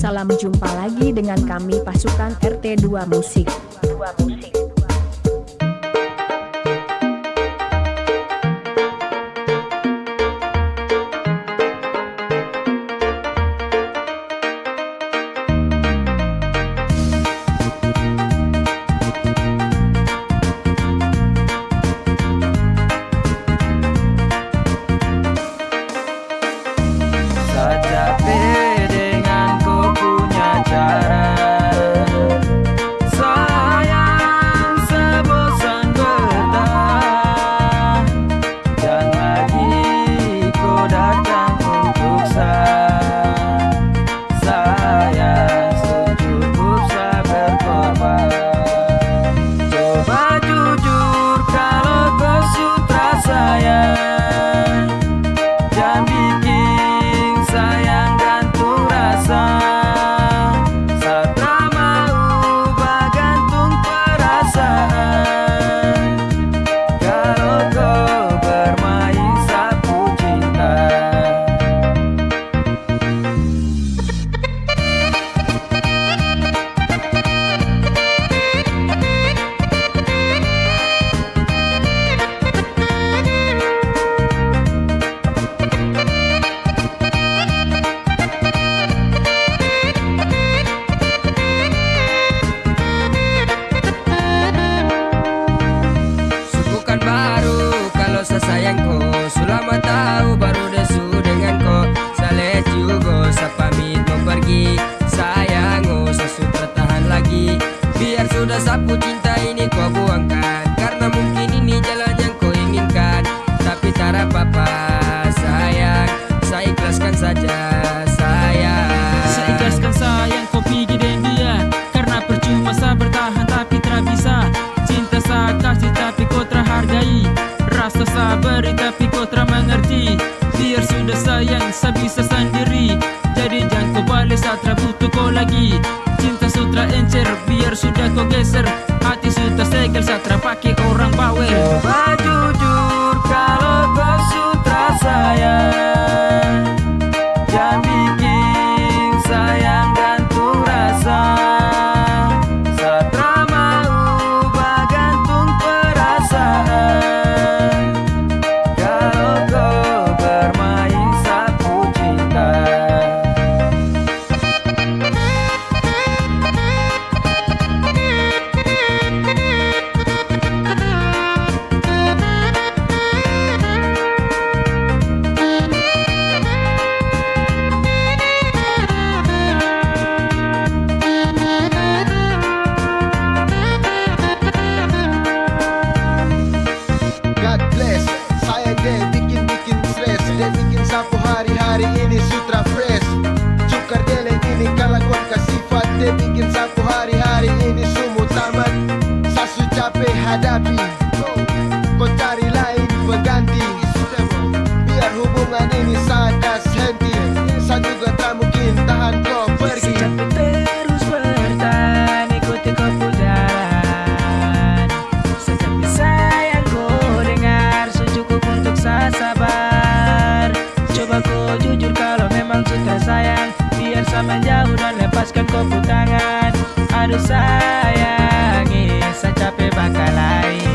Salam jumpa lagi dengan kami pasukan RT2 Musik. 2 Musik. Beri tapi kau tak mengerti Biar sudah sayang saya bisa sendiri. Jadi jangan kau balik saat butuh kau lagi hadapi Kau cari lain pengganti Biar hubungan ini sadas henti Saya juga tak mungkin tahan kau pergi. Terus bertahan ikuti kau jalan Setiap sayang kau dengar secukup untuk saya sabar. Coba kau jujur kalau memang suka sayang. Biar sama jauh dan lepaskan kau tangan Aduh sayangi saya capek bakal lain